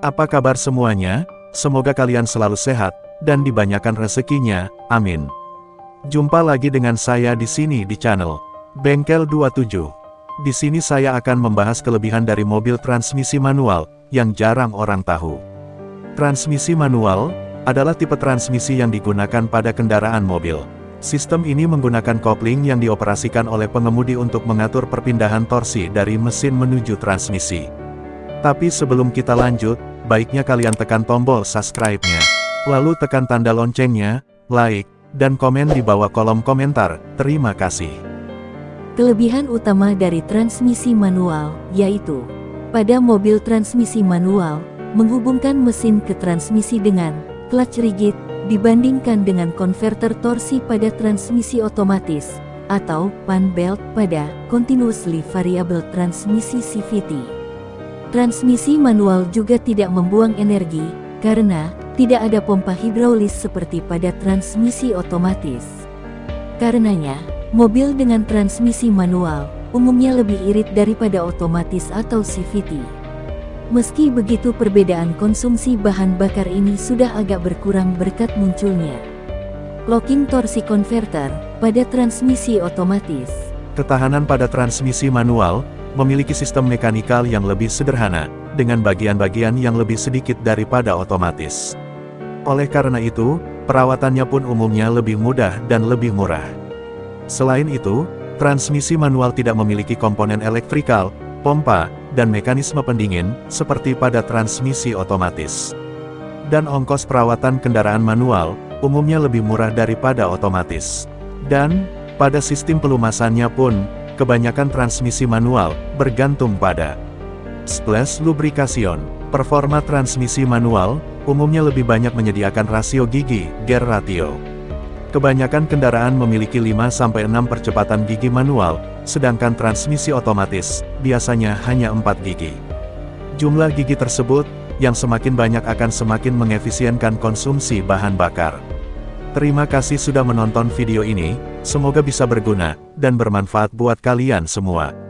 Apa kabar semuanya? Semoga kalian selalu sehat, dan dibanyakan rezekinya, amin. Jumpa lagi dengan saya di sini di channel Bengkel 27. Di sini saya akan membahas kelebihan dari mobil transmisi manual, yang jarang orang tahu. Transmisi manual, adalah tipe transmisi yang digunakan pada kendaraan mobil. Sistem ini menggunakan kopling yang dioperasikan oleh pengemudi untuk mengatur perpindahan torsi dari mesin menuju transmisi. Tapi sebelum kita lanjut, baiknya kalian tekan tombol subscribe-nya. Lalu tekan tanda loncengnya, like, dan komen di bawah kolom komentar. Terima kasih. Kelebihan utama dari transmisi manual, yaitu pada mobil transmisi manual, menghubungkan mesin ke transmisi dengan clutch rigid, dibandingkan dengan konverter torsi pada transmisi otomatis, atau pan belt pada continuously variable transmisi CVT. Transmisi manual juga tidak membuang energi, karena tidak ada pompa hidraulis seperti pada transmisi otomatis. Karenanya, mobil dengan transmisi manual umumnya lebih irit daripada otomatis atau CVT. Meski begitu perbedaan konsumsi bahan bakar ini sudah agak berkurang berkat munculnya locking torsi converter pada transmisi otomatis. Ketahanan pada transmisi manual memiliki sistem mekanikal yang lebih sederhana, dengan bagian-bagian yang lebih sedikit daripada otomatis. Oleh karena itu, perawatannya pun umumnya lebih mudah dan lebih murah. Selain itu, transmisi manual tidak memiliki komponen elektrikal, pompa, dan mekanisme pendingin, seperti pada transmisi otomatis. Dan ongkos perawatan kendaraan manual, umumnya lebih murah daripada otomatis. Dan, pada sistem pelumasannya pun, kebanyakan transmisi manual, bergantung pada splash lubrication. Performa transmisi manual, umumnya lebih banyak menyediakan rasio gigi, gear ratio. Kebanyakan kendaraan memiliki 5-6 percepatan gigi manual, sedangkan transmisi otomatis, biasanya hanya 4 gigi. Jumlah gigi tersebut, yang semakin banyak akan semakin mengefisienkan konsumsi bahan bakar. Terima kasih sudah menonton video ini, semoga bisa berguna, dan bermanfaat buat kalian semua.